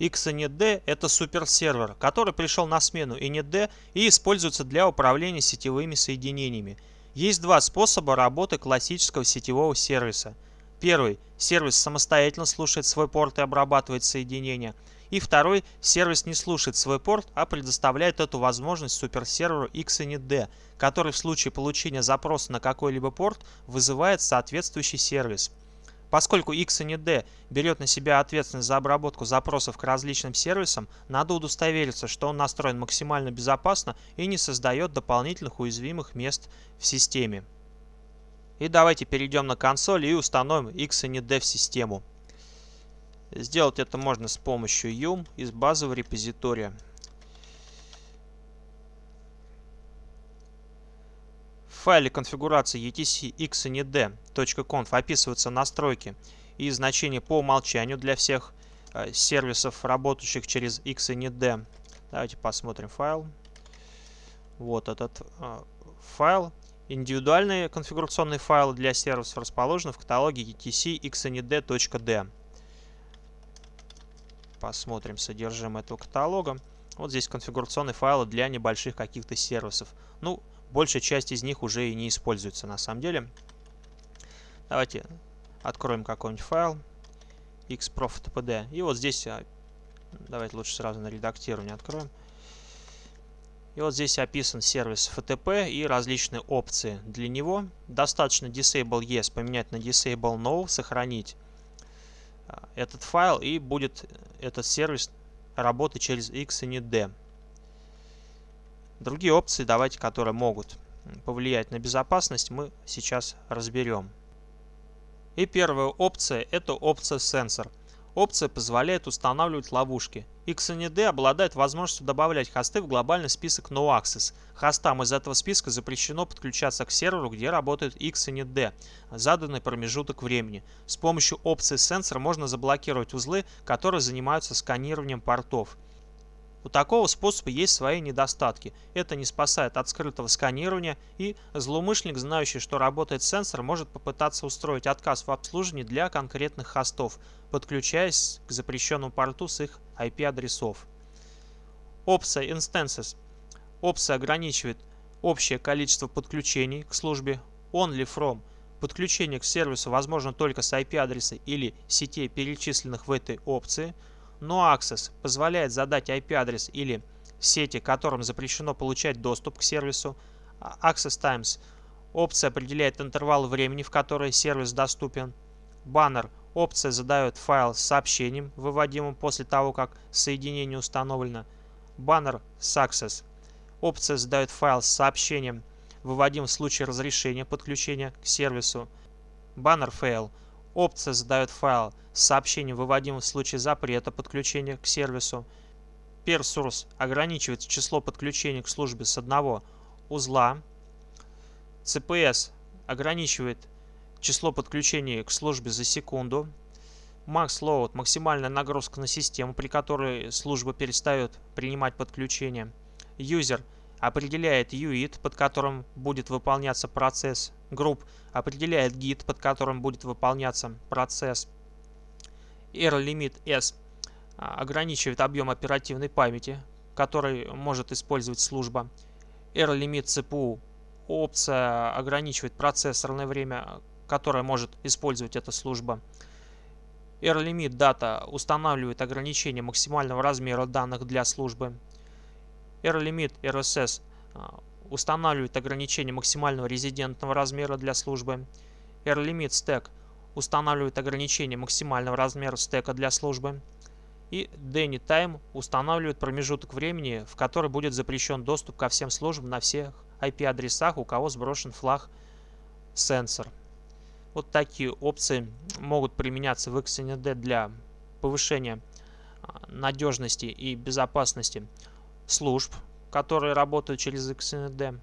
XND – это суперсервер, который пришел на смену IND и используется для управления сетевыми соединениями. Есть два способа работы классического сетевого сервиса. Первый – сервис самостоятельно слушает свой порт и обрабатывает соединения. И второй – сервис не слушает свой порт, а предоставляет эту возможность суперсерверу XND, который в случае получения запроса на какой-либо порт вызывает соответствующий сервис. Поскольку XND берет на себя ответственность за обработку запросов к различным сервисам, надо удостовериться, что он настроен максимально безопасно и не создает дополнительных уязвимых мест в системе. И давайте перейдем на консоль и установим XND в систему. Сделать это можно с помощью yum из базового репозитория. Файле конфигурации etc xnd.conf описываются настройки и значения по умолчанию для всех э, сервисов, работающих через xnd. Давайте посмотрим файл. Вот этот э, файл. Индивидуальные конфигурационные файлы для сервисов расположены в каталоге etc xnd.d. Посмотрим содержимое этого каталога. Вот здесь конфигурационные файлы для небольших каких-то сервисов. Ну, большая часть из них уже и не используется на самом деле. Давайте откроем какой-нибудь файл xprof.tpd. И вот здесь, а, давайте лучше сразу на редактирование откроем. И вот здесь описан сервис FTP и различные опции для него. Достаточно disable yes поменять на disable no, сохранить а, этот файл и будет этот сервис работать через x и не d. Другие опции, давайте, которые могут повлиять на безопасность, мы сейчас разберем. И первая опция – это опция сенсор. Опция позволяет устанавливать ловушки. XND обладает возможностью добавлять хосты в глобальный список NoAccess. Хостам из этого списка запрещено подключаться к серверу, где работает XND, заданный промежуток времени. С помощью опции сенсор можно заблокировать узлы, которые занимаются сканированием портов. У такого способа есть свои недостатки. Это не спасает от скрытого сканирования, и злоумышленник, знающий, что работает сенсор, может попытаться устроить отказ в обслуживании для конкретных хостов, подключаясь к запрещенному порту с их IP-адресов. Опция Instances. Опция ограничивает общее количество подключений к службе only from. Подключение к сервису возможно только с IP-адреса или сетей, перечисленных в этой опции – NoAccess позволяет задать IP-адрес или сети, которым запрещено получать доступ к сервису. Access Times опция определяет интервал времени, в который сервис доступен. Баннер опция задает файл с сообщением, выводимым после того, как соединение установлено. Баннер Success опция задает файл с сообщением, выводим в случае разрешения подключения к сервису. Баннер Fail Опция задает файл с сообщением, выводимым в случае запрета подключения к сервису. PeerSource ограничивает число подключений к службе с одного узла. CPS ограничивает число подключений к службе за секунду. MaxLoad – максимальная нагрузка на систему, при которой служба перестает принимать подключение. User – определяет UID, под которым будет выполняться процесс. Group определяет гид, под которым будет выполняться процесс. R-limit S а, ограничивает объем оперативной памяти, который может использовать служба. R-limit CPU опция ограничивает процессорное время, которое может использовать эта служба. R-limit data устанавливает ограничение максимального размера данных для службы. R-Limit RSS устанавливает ограничение максимального резидентного размера для службы. R-Limit Stack устанавливает ограничение максимального размера стека для службы. И Danny Time устанавливает промежуток времени, в который будет запрещен доступ ко всем службам на всех IP-адресах, у кого сброшен флаг сенсор. Вот такие опции могут применяться в XND для повышения а, надежности и безопасности служб, которые работают через XND.